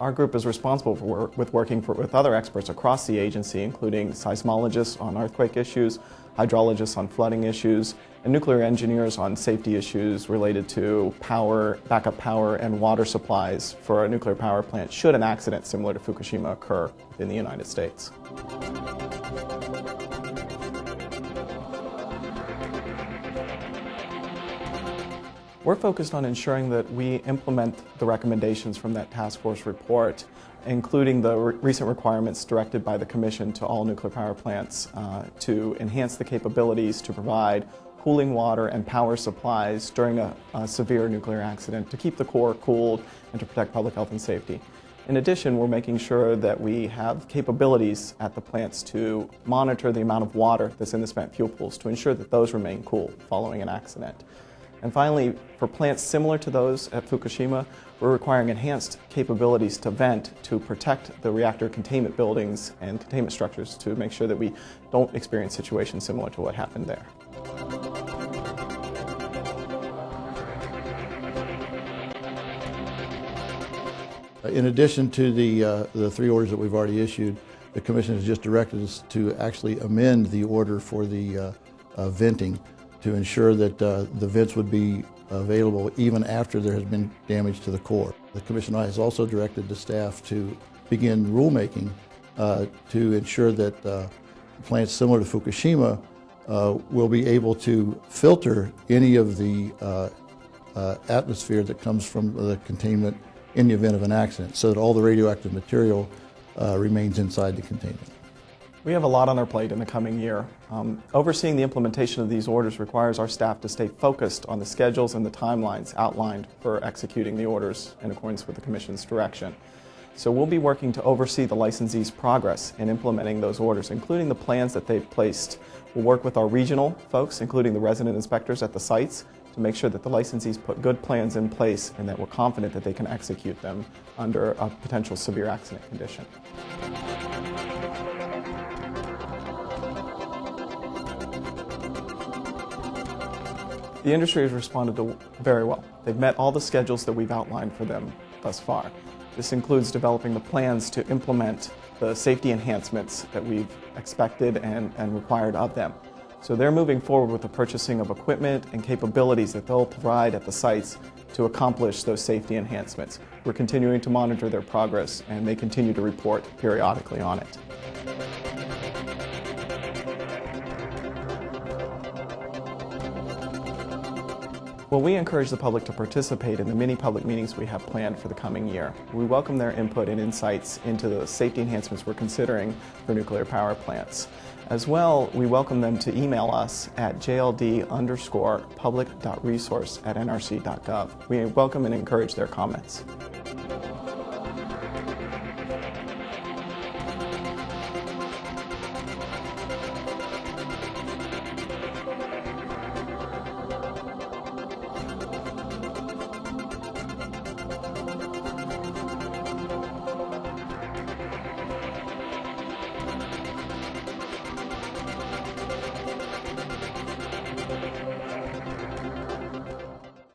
Our group is responsible for work, with working for, with other experts across the agency, including seismologists on earthquake issues, hydrologists on flooding issues, and nuclear engineers on safety issues related to power, backup power, and water supplies for a nuclear power plant should an accident similar to Fukushima occur in the United States. We're focused on ensuring that we implement the recommendations from that task force report, including the re recent requirements directed by the Commission to all nuclear power plants uh, to enhance the capabilities to provide cooling water and power supplies during a, a severe nuclear accident to keep the core cooled and to protect public health and safety. In addition, we're making sure that we have capabilities at the plants to monitor the amount of water that's in the spent fuel pools to ensure that those remain cool following an accident. And finally, for plants similar to those at Fukushima, we're requiring enhanced capabilities to vent to protect the reactor containment buildings and containment structures to make sure that we don't experience situations similar to what happened there. In addition to the, uh, the three orders that we've already issued, the Commission has just directed us to actually amend the order for the uh, uh, venting to ensure that uh, the vents would be available even after there has been damage to the core. The Commission has also directed the staff to begin rulemaking uh, to ensure that uh, plants similar to Fukushima uh, will be able to filter any of the uh, uh, atmosphere that comes from the containment in the event of an accident so that all the radioactive material remains inside the containment. We have a lot on our plate in the coming year. Um, overseeing the implementation of these orders requires our staff to stay focused on the schedules and the timelines outlined for executing the orders in accordance with the Commission's direction. So we'll be working to oversee the licensee's progress in implementing those orders, including the plans that they've placed. We'll work with our regional folks, including the resident inspectors at the sites, to make sure that the licensees put good plans in place and that we're confident that they can execute them under a potential severe accident condition. The industry has responded to very well. They've met all the schedules that we've outlined for them thus far. This includes developing the plans to implement the safety enhancements that we've expected and, and required of them. So they're moving forward with the purchasing of equipment and capabilities that they'll provide at the sites to accomplish those safety enhancements. We're continuing to monitor their progress and they continue to report periodically on it. Well, we encourage the public to participate in the many public meetings we have planned for the coming year. We welcome their input and insights into the safety enhancements we're considering for nuclear power plants. As well, we welcome them to email us at jld underscore public.resource at nrc.gov. We welcome and encourage their comments.